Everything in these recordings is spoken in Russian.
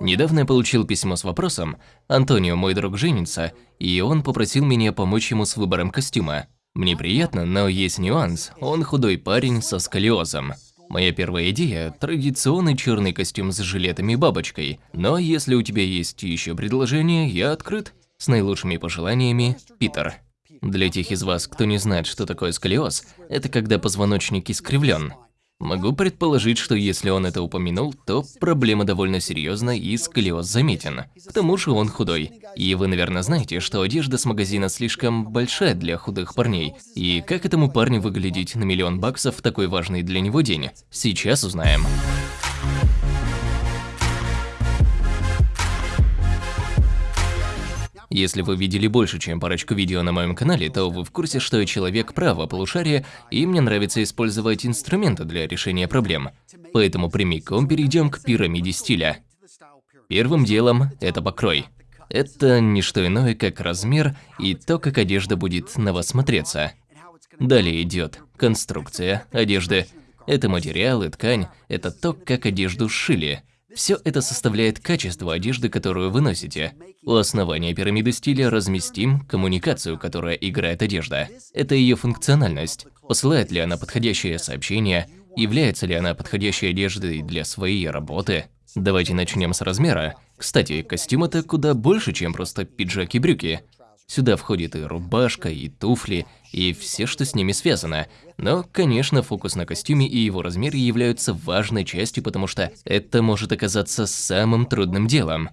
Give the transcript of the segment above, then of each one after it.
Недавно я получил письмо с вопросом, Антонио, мой друг, женится, и он попросил меня помочь ему с выбором костюма. Мне приятно, но есть нюанс, он худой парень со сколиозом. Моя первая идея – традиционный черный костюм с жилетами и бабочкой, но если у тебя есть еще предложение, я открыт. С наилучшими пожеланиями, Питер. Для тех из вас, кто не знает, что такое сколиоз, это когда позвоночник искривлен. Могу предположить, что если он это упомянул, то проблема довольно серьезная и сколиоз заметен. К тому же он худой. И вы, наверное, знаете, что одежда с магазина слишком большая для худых парней. И как этому парню выглядеть на миллион баксов в такой важный для него день? Сейчас узнаем. Если вы видели больше, чем парочку видео на моем канале, то вы в курсе, что я человек права полушария, и мне нравится использовать инструменты для решения проблем. Поэтому прямиком перейдем к пирамиде стиля. Первым делом это покрой. Это не что иное, как размер и то, как одежда будет на вас смотреться. Далее идет конструкция одежды. Это материал и ткань, это то, как одежду сшили. Все это составляет качество одежды, которую вы носите. У основания пирамиды стиля разместим коммуникацию, которая играет одежда. Это ее функциональность. Посылает ли она подходящее сообщение, является ли она подходящей одеждой для своей работы. Давайте начнем с размера. Кстати, костюм это куда больше, чем просто пиджак и брюки. Сюда входит и рубашка, и туфли, и все, что с ними связано. Но, конечно, фокус на костюме и его размере являются важной частью, потому что это может оказаться самым трудным делом.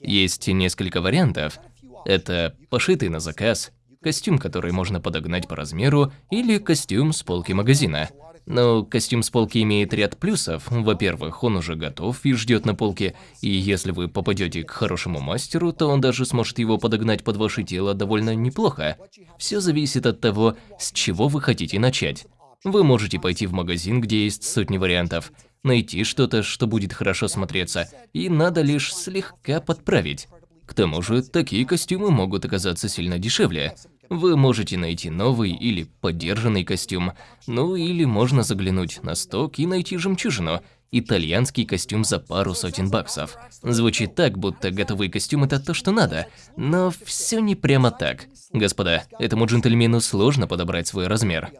Есть несколько вариантов. Это пошитый на заказ, костюм, который можно подогнать по размеру, или костюм с полки магазина. Но костюм с полки имеет ряд плюсов. Во-первых, он уже готов и ждет на полке, и если вы попадете к хорошему мастеру, то он даже сможет его подогнать под ваше тело довольно неплохо. Все зависит от того, с чего вы хотите начать. Вы можете пойти в магазин, где есть сотни вариантов, найти что-то, что будет хорошо смотреться, и надо лишь слегка подправить. К тому же, такие костюмы могут оказаться сильно дешевле. Вы можете найти новый или поддержанный костюм, ну или можно заглянуть на сток и найти жемчужину – итальянский костюм за пару сотен баксов. Звучит так, будто готовый костюм – это то, что надо, но все не прямо так. Господа, этому джентльмену сложно подобрать свой размер.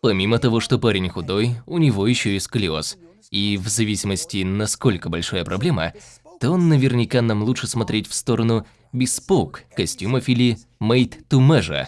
Помимо того, что парень худой, у него еще и сколиоз. И в зависимости, насколько большая проблема, то наверняка нам лучше смотреть в сторону bespoke костюмов или made to measure.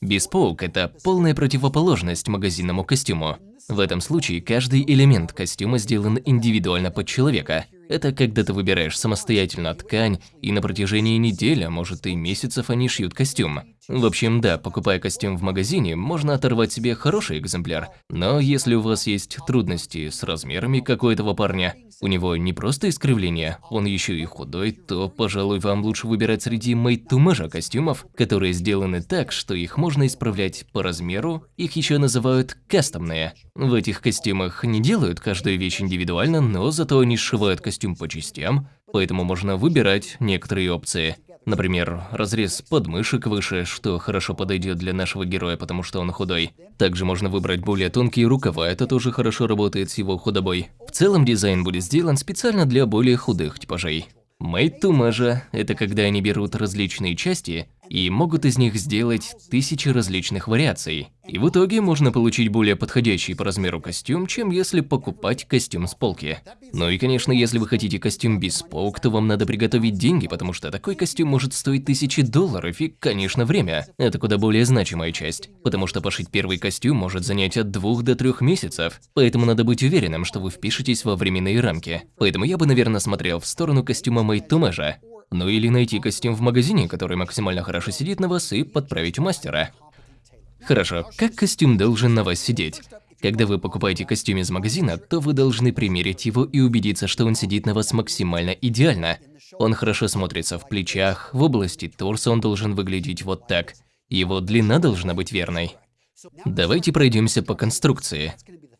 Bespoke – это полная противоположность магазинному костюму. В этом случае каждый элемент костюма сделан индивидуально под человека. Это когда ты выбираешь самостоятельно ткань, и на протяжении недели, а может и месяцев они шьют костюм. В общем, да, покупая костюм в магазине, можно оторвать себе хороший экземпляр, но если у вас есть трудности с размерами, как у этого парня, у него не просто искривление, он еще и худой, то, пожалуй, вам лучше выбирать среди made-to-measure костюмов, которые сделаны так, что их можно исправлять по размеру, их еще называют кастомные. В этих костюмах не делают каждую вещь индивидуально, но зато они сшивают костюм по частям, поэтому можно выбирать некоторые опции. Например, разрез подмышек выше, что хорошо подойдет для нашего героя, потому что он худой. Также можно выбрать более тонкие рукава, это тоже хорошо работает с его худобой. В целом дизайн будет сделан специально для более худых типажей. Measure – это когда они берут различные части и могут из них сделать тысячи различных вариаций. И в итоге можно получить более подходящий по размеру костюм, чем если покупать костюм с полки. Ну и конечно, если вы хотите костюм без полк, то вам надо приготовить деньги, потому что такой костюм может стоить тысячи долларов и, конечно, время. Это куда более значимая часть, потому что пошить первый костюм может занять от двух до трех месяцев, поэтому надо быть уверенным, что вы впишетесь во временные рамки. Поэтому я бы, наверное, смотрел в сторону костюма to Measure. Ну или найти костюм в магазине, который максимально хорошо сидит на вас, и подправить у мастера. Хорошо, как костюм должен на вас сидеть? Когда вы покупаете костюм из магазина, то вы должны примерить его и убедиться, что он сидит на вас максимально идеально. Он хорошо смотрится в плечах, в области торса он должен выглядеть вот так. Его длина должна быть верной. Давайте пройдемся по конструкции.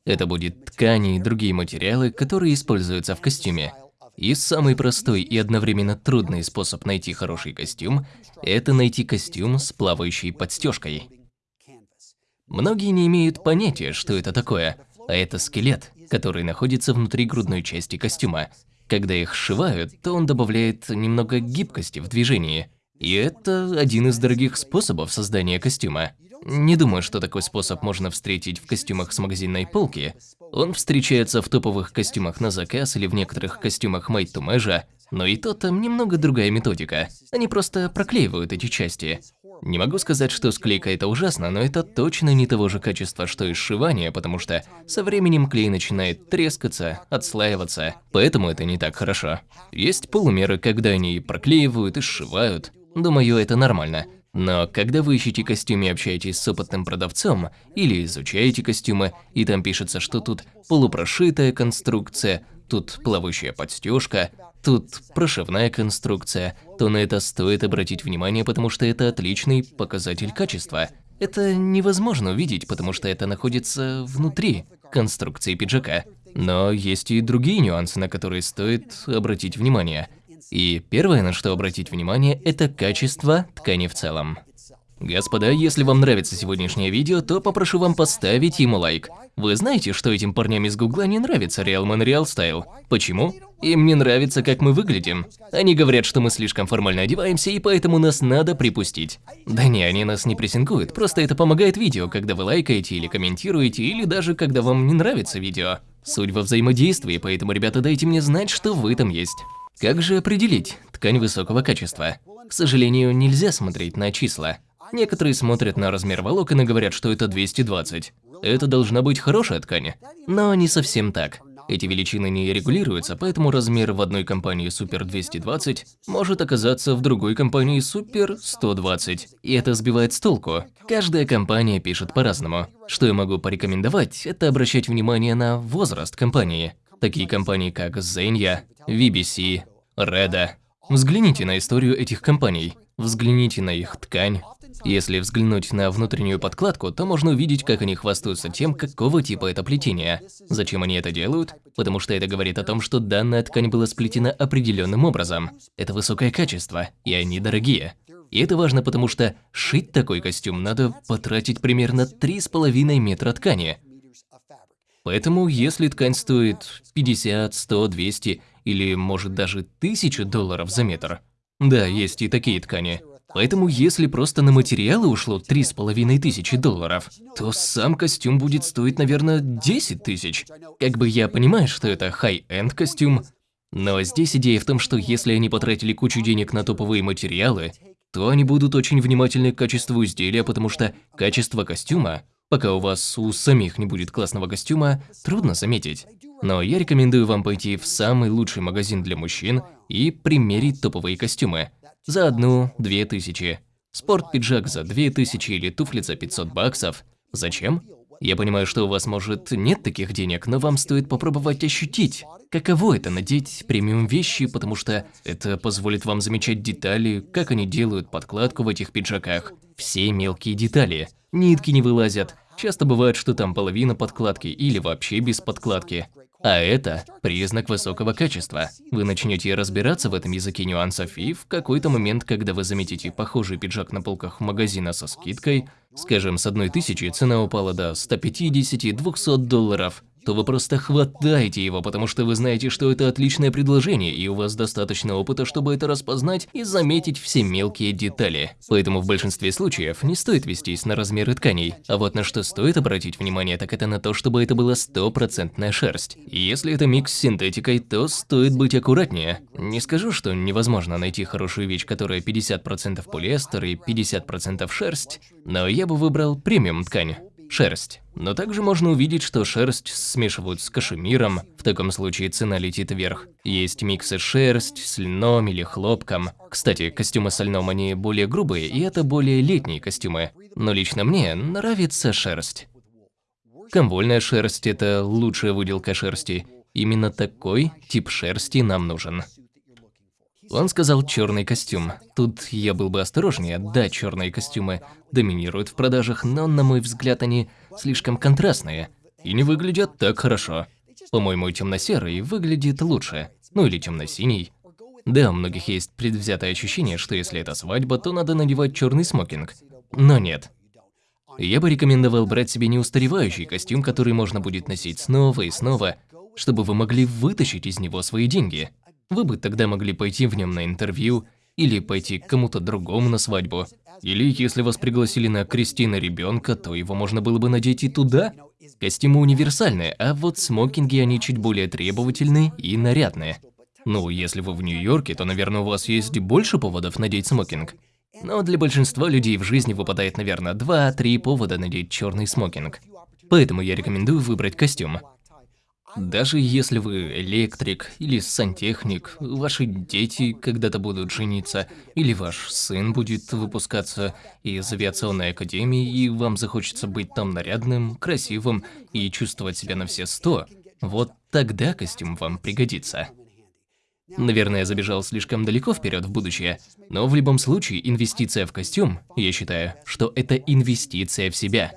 Это будет ткани и другие материалы, которые используются в костюме. И самый простой и одновременно трудный способ найти хороший костюм – это найти костюм с плавающей подстежкой. Многие не имеют понятия, что это такое, а это скелет, который находится внутри грудной части костюма. Когда их сшивают, то он добавляет немного гибкости в движении. И это один из дорогих способов создания костюма. Не думаю, что такой способ можно встретить в костюмах с магазинной полки. Он встречается в топовых костюмах на заказ или в некоторых костюмах made to measure, но и то там немного другая методика. Они просто проклеивают эти части. Не могу сказать, что склейка это ужасно, но это точно не того же качества, что и сшивание, потому что со временем клей начинает трескаться, отслаиваться, поэтому это не так хорошо. Есть полумеры, когда они проклеивают и сшивают. Думаю, это нормально. Но когда вы ищете костюм и общаетесь с опытным продавцом, или изучаете костюмы, и там пишется, что тут полупрошитая конструкция, тут плавающая подстежка, тут прошивная конструкция, то на это стоит обратить внимание, потому что это отличный показатель качества. Это невозможно увидеть, потому что это находится внутри конструкции пиджака. Но есть и другие нюансы, на которые стоит обратить внимание. И первое, на что обратить внимание, это качество ткани в целом. Господа, если вам нравится сегодняшнее видео, то попрошу вам поставить ему лайк. Вы знаете, что этим парням из Гугла не нравится Real Man Real Style? Почему? Им не нравится, как мы выглядим. Они говорят, что мы слишком формально одеваемся, и поэтому нас надо припустить. Да не, они нас не прессингуют, просто это помогает видео, когда вы лайкаете или комментируете, или даже когда вам не нравится видео. Суть во взаимодействии, поэтому, ребята, дайте мне знать, что вы там есть. Как же определить ткань высокого качества? К сожалению, нельзя смотреть на числа. Некоторые смотрят на размер волокон и говорят, что это 220. Это должна быть хорошая ткань. Но не совсем так. Эти величины не регулируются, поэтому размер в одной компании Super 220 может оказаться в другой компании Super 120. И это сбивает с толку. Каждая компания пишет по-разному. Что я могу порекомендовать, это обращать внимание на возраст компании. Такие компании, как Zenya, VBC, Reda. Взгляните на историю этих компаний, взгляните на их ткань. Если взглянуть на внутреннюю подкладку, то можно увидеть, как они хвастаются тем, какого типа это плетение. Зачем они это делают? Потому что это говорит о том, что данная ткань была сплетена определенным образом. Это высокое качество, и они дорогие. И это важно, потому что шить такой костюм надо потратить примерно 3,5 метра ткани. Поэтому, если ткань стоит 50, 100, 200 или, может, даже 1000 долларов за метр, да, есть и такие ткани, Поэтому если просто на материалы ушло три с половиной тысячи долларов, то сам костюм будет стоить, наверное, 10 тысяч. Как бы я понимаю, что это high-end костюм, но здесь идея в том, что если они потратили кучу денег на топовые материалы, то они будут очень внимательны к качеству изделия, потому что качество костюма Пока у вас у самих не будет классного костюма, трудно заметить. Но я рекомендую вам пойти в самый лучший магазин для мужчин и примерить топовые костюмы. За одну-две тысячи. Спорт-пиджак за две тысячи или туфли за 500 баксов. Зачем? Я понимаю, что у вас, может, нет таких денег, но вам стоит попробовать ощутить, каково это надеть премиум вещи, потому что это позволит вам замечать детали, как они делают подкладку в этих пиджаках. Все мелкие детали. Нитки не вылазят. Часто бывает, что там половина подкладки или вообще без подкладки. А это признак высокого качества. Вы начнете разбираться в этом языке нюансов и в какой-то момент, когда вы заметите похожий пиджак на полках магазина со скидкой, скажем, с одной тысячи цена упала до 150-200 долларов, то вы просто хватаете его, потому что вы знаете, что это отличное предложение, и у вас достаточно опыта, чтобы это распознать и заметить все мелкие детали. Поэтому в большинстве случаев не стоит вестись на размеры тканей. А вот на что стоит обратить внимание, так это на то, чтобы это была стопроцентная шерсть. Если это микс с синтетикой, то стоит быть аккуратнее. Не скажу, что невозможно найти хорошую вещь, которая 50% полиэстер и 50% шерсть, но я бы выбрал премиум ткань шерсть. Но также можно увидеть, что шерсть смешивают с кашемиром, в таком случае цена летит вверх. Есть миксы шерсть с льном или хлопком. Кстати, костюмы с льном они более грубые, и это более летние костюмы. Но лично мне нравится шерсть. Комвольная шерсть – это лучшая выделка шерсти. Именно такой тип шерсти нам нужен. Он сказал черный костюм. Тут я был бы осторожнее. Да, черные костюмы доминируют в продажах, но, на мой взгляд, они слишком контрастные и не выглядят так хорошо. По-моему, темно-серый выглядит лучше. Ну или темно-синий. Да, у многих есть предвзятое ощущение, что если это свадьба, то надо надевать черный смокинг. Но нет. Я бы рекомендовал брать себе неустаревающий костюм, который можно будет носить снова и снова, чтобы вы могли вытащить из него свои деньги. Вы бы тогда могли пойти в нем на интервью, или пойти к кому-то другому на свадьбу. Или если вас пригласили на крестины ребенка, то его можно было бы надеть и туда. Костюмы универсальные, а вот смокинги они чуть более требовательные и нарядные. Ну, если вы в Нью-Йорке, то, наверное, у вас есть больше поводов надеть смокинг. Но для большинства людей в жизни выпадает, наверное, 2-3 повода надеть черный смокинг. Поэтому я рекомендую выбрать костюм. Даже если вы электрик или сантехник, ваши дети когда-то будут жениться, или ваш сын будет выпускаться из авиационной академии, и вам захочется быть там нарядным, красивым и чувствовать себя на все сто, вот тогда костюм вам пригодится. Наверное, я забежал слишком далеко вперед в будущее, но в любом случае инвестиция в костюм, я считаю, что это инвестиция в себя.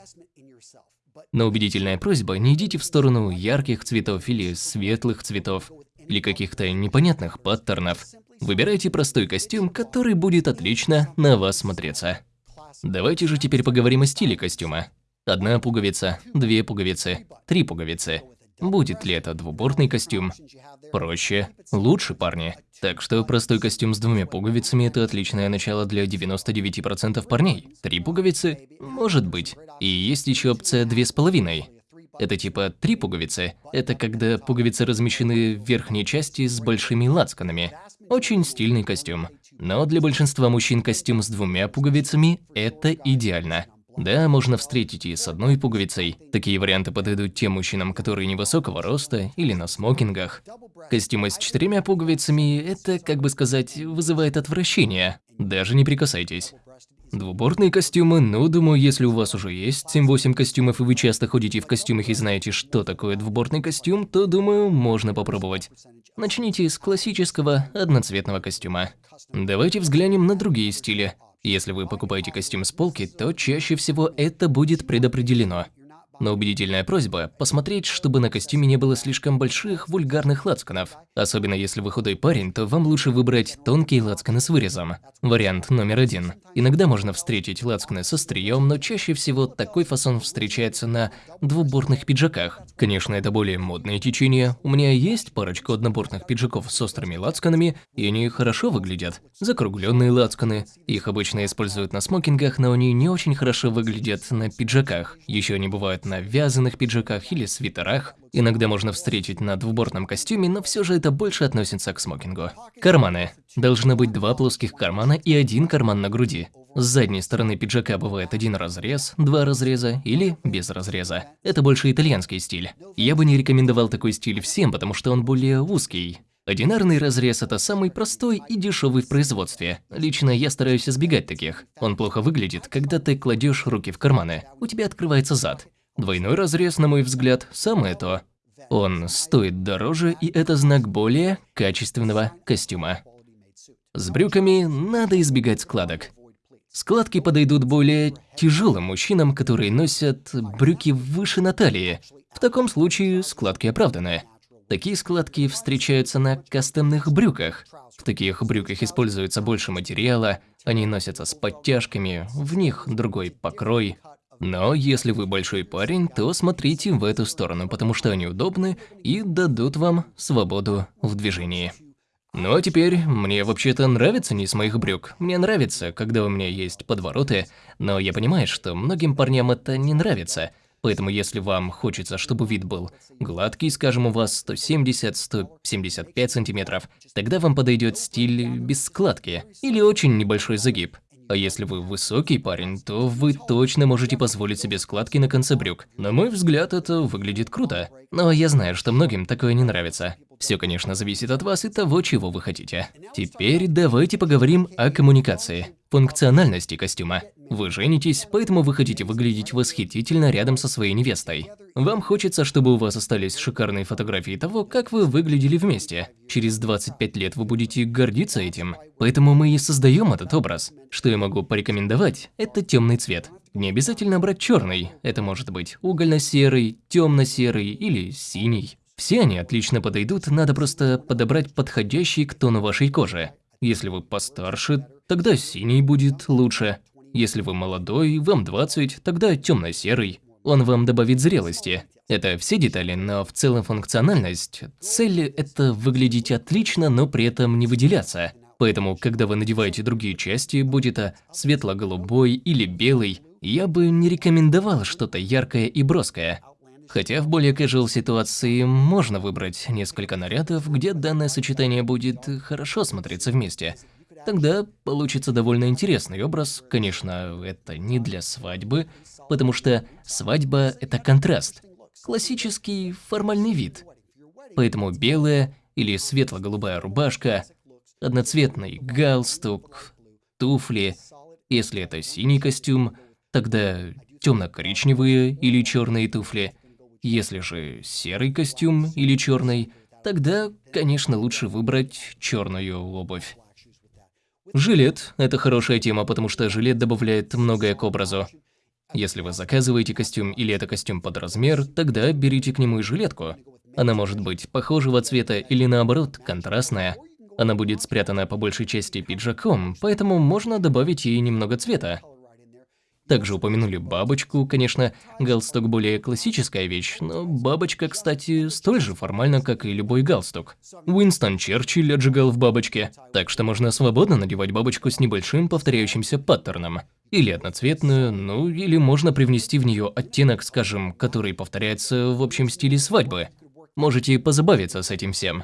Но убедительная просьба, не идите в сторону ярких цветов или светлых цветов, или каких-то непонятных паттернов. Выбирайте простой костюм, который будет отлично на вас смотреться. Давайте же теперь поговорим о стиле костюма. Одна пуговица, две пуговицы, три пуговицы. Будет ли это двубортный костюм? Проще, лучше, парни. Так что простой костюм с двумя пуговицами – это отличное начало для 99% парней. Три пуговицы? Может быть. И есть еще опция две с половиной. Это типа три пуговицы. Это когда пуговицы размещены в верхней части с большими лацканами. Очень стильный костюм. Но для большинства мужчин костюм с двумя пуговицами – это идеально. Да, можно встретить и с одной пуговицей. Такие варианты подойдут тем мужчинам, которые невысокого роста или на смокингах. Костюмы с четырьмя пуговицами – это, как бы сказать, вызывает отвращение. Даже не прикасайтесь. Двубортные костюмы, ну, думаю, если у вас уже есть 7-8 костюмов и вы часто ходите в костюмах и знаете, что такое двубортный костюм, то, думаю, можно попробовать. Начните с классического одноцветного костюма. Давайте взглянем на другие стили. Если вы покупаете костюм с полки, то чаще всего это будет предопределено. Но убедительная просьба – посмотреть, чтобы на костюме не было слишком больших вульгарных лацканов. Особенно если вы худой парень, то вам лучше выбрать тонкие лацканы с вырезом. Вариант номер один. Иногда можно встретить лацканы со стрием, но чаще всего такой фасон встречается на двубортных пиджаках. Конечно, это более модное течение. У меня есть парочка однобортных пиджаков с острыми лацканами, и они хорошо выглядят. Закругленные лацканы. Их обычно используют на смокингах, но они не очень хорошо выглядят на пиджаках. Еще они бывают вязаных пиджаках или свитерах. Иногда можно встретить на двубортном костюме, но все же это больше относится к смокингу. Карманы. Должно быть два плоских кармана и один карман на груди. С задней стороны пиджака бывает один разрез, два разреза или без разреза. Это больше итальянский стиль. Я бы не рекомендовал такой стиль всем, потому что он более узкий. Одинарный разрез – это самый простой и дешевый в производстве. Лично я стараюсь избегать таких. Он плохо выглядит, когда ты кладешь руки в карманы. У тебя открывается зад. Двойной разрез, на мой взгляд, самое то. Он стоит дороже, и это знак более качественного костюма. С брюками надо избегать складок. Складки подойдут более тяжелым мужчинам, которые носят брюки выше на талии. В таком случае складки оправданы. Такие складки встречаются на кастомных брюках. В таких брюках используется больше материала, они носятся с подтяжками, в них другой покрой. Но если вы большой парень, то смотрите в эту сторону, потому что они удобны и дадут вам свободу в движении. Ну а теперь, мне вообще-то нравится низ моих брюк. Мне нравится, когда у меня есть подвороты, но я понимаю, что многим парням это не нравится. Поэтому если вам хочется, чтобы вид был гладкий, скажем, у вас 170-175 сантиметров, тогда вам подойдет стиль без складки или очень небольшой загиб. А если вы высокий парень, то вы точно можете позволить себе складки на конце брюк. На мой взгляд, это выглядит круто. Но я знаю, что многим такое не нравится. Все, конечно, зависит от вас и того, чего вы хотите. Теперь давайте поговорим о коммуникации, функциональности костюма. Вы женитесь, поэтому вы хотите выглядеть восхитительно рядом со своей невестой. Вам хочется, чтобы у вас остались шикарные фотографии того, как вы выглядели вместе. Через 25 лет вы будете гордиться этим. Поэтому мы и создаем этот образ. Что я могу порекомендовать, это темный цвет. Не обязательно брать черный, это может быть угольно-серый, темно-серый или синий. Все они отлично подойдут, надо просто подобрать подходящий к тону вашей кожи. Если вы постарше, тогда синий будет лучше. Если вы молодой, вам 20, тогда темно-серый. Он вам добавит зрелости. Это все детали, но в целом функциональность. Цель – это выглядеть отлично, но при этом не выделяться. Поэтому, когда вы надеваете другие части, будь это светло-голубой или белый, я бы не рекомендовал что-то яркое и броское. Хотя в более casual ситуации можно выбрать несколько нарядов, где данное сочетание будет хорошо смотреться вместе. Тогда получится довольно интересный образ. Конечно, это не для свадьбы, потому что свадьба – это контраст. Классический формальный вид. Поэтому белая или светло-голубая рубашка, одноцветный галстук, туфли. Если это синий костюм, тогда темно-коричневые или черные туфли. Если же серый костюм или черный, тогда, конечно, лучше выбрать черную обувь. Жилет – это хорошая тема, потому что жилет добавляет многое к образу. Если вы заказываете костюм или это костюм под размер, тогда берите к нему и жилетку. Она может быть похожего цвета или наоборот, контрастная. Она будет спрятана по большей части пиджаком, поэтому можно добавить ей немного цвета. Также упомянули бабочку, конечно, галстук более классическая вещь, но бабочка, кстати, столь же формально, как и любой галстук. Уинстон Черчилль отжигал в бабочке, так что можно свободно надевать бабочку с небольшим повторяющимся паттерном. Или одноцветную, ну или можно привнести в нее оттенок, скажем, который повторяется в общем стиле свадьбы. Можете позабавиться с этим всем.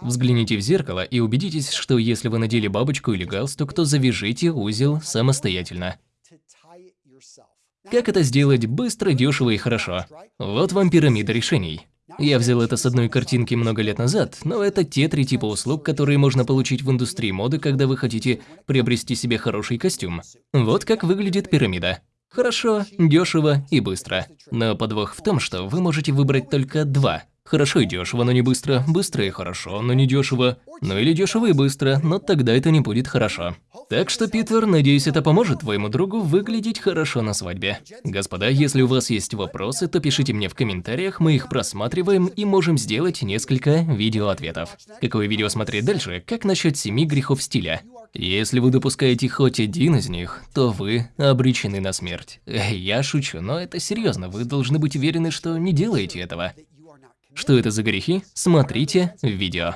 Взгляните в зеркало и убедитесь, что если вы надели бабочку или галстук, то завяжите узел самостоятельно. Как это сделать быстро, дешево и хорошо? Вот вам пирамида решений. Я взял это с одной картинки много лет назад, но это те три типа услуг, которые можно получить в индустрии моды, когда вы хотите приобрести себе хороший костюм. Вот как выглядит пирамида. Хорошо, дешево и быстро. Но подвох в том, что вы можете выбрать только два Хорошо и дешево, но не быстро. Быстро и хорошо, но не дешево. Ну или дешево и быстро, но тогда это не будет хорошо. Так что, Питер, надеюсь, это поможет твоему другу выглядеть хорошо на свадьбе. Господа, если у вас есть вопросы, то пишите мне в комментариях, мы их просматриваем и можем сделать несколько видеоответов. Какое видео смотреть дальше? Как насчет семи грехов стиля? Если вы допускаете хоть один из них, то вы обречены на смерть. Я шучу, но это серьезно, вы должны быть уверены, что не делаете этого. Что это за грехи? Смотрите видео.